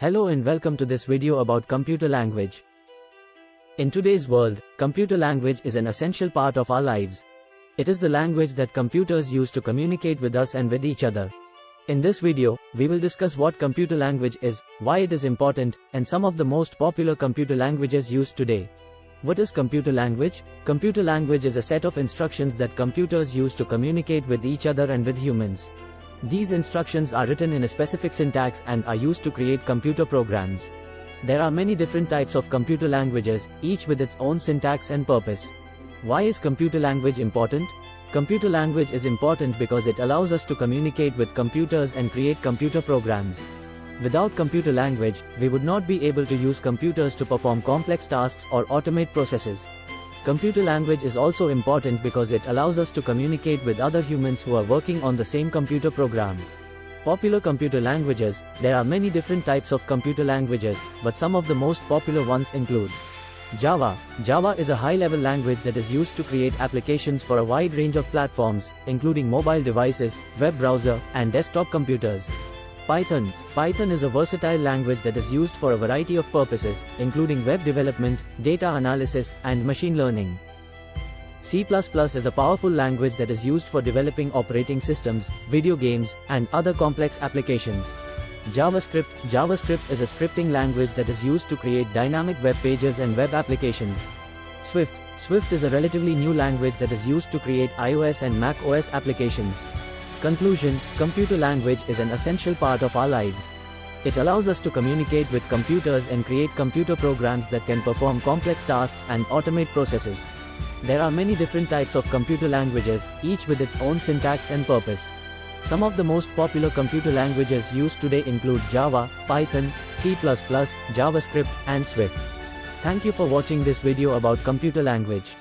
Hello and welcome to this video about computer language. In today's world, computer language is an essential part of our lives. It is the language that computers use to communicate with us and with each other. In this video, we will discuss what computer language is, why it is important, and some of the most popular computer languages used today. What is computer language? Computer language is a set of instructions that computers use to communicate with each other and with humans. These instructions are written in a specific syntax and are used to create computer programs. There are many different types of computer languages, each with its own syntax and purpose. Why is computer language important? Computer language is important because it allows us to communicate with computers and create computer programs. Without computer language, we would not be able to use computers to perform complex tasks or automate processes. Computer language is also important because it allows us to communicate with other humans who are working on the same computer program. Popular computer languages, there are many different types of computer languages, but some of the most popular ones include Java. Java is a high-level language that is used to create applications for a wide range of platforms, including mobile devices, web browser, and desktop computers. Python. Python is a versatile language that is used for a variety of purposes, including web development, data analysis, and machine learning. C++ is a powerful language that is used for developing operating systems, video games, and other complex applications. JavaScript JavaScript is a scripting language that is used to create dynamic web pages and web applications. Swift Swift is a relatively new language that is used to create iOS and Mac OS applications. Conclusion, computer language is an essential part of our lives. It allows us to communicate with computers and create computer programs that can perform complex tasks and automate processes. There are many different types of computer languages, each with its own syntax and purpose. Some of the most popular computer languages used today include Java, Python, C++, JavaScript, and Swift. Thank you for watching this video about computer language.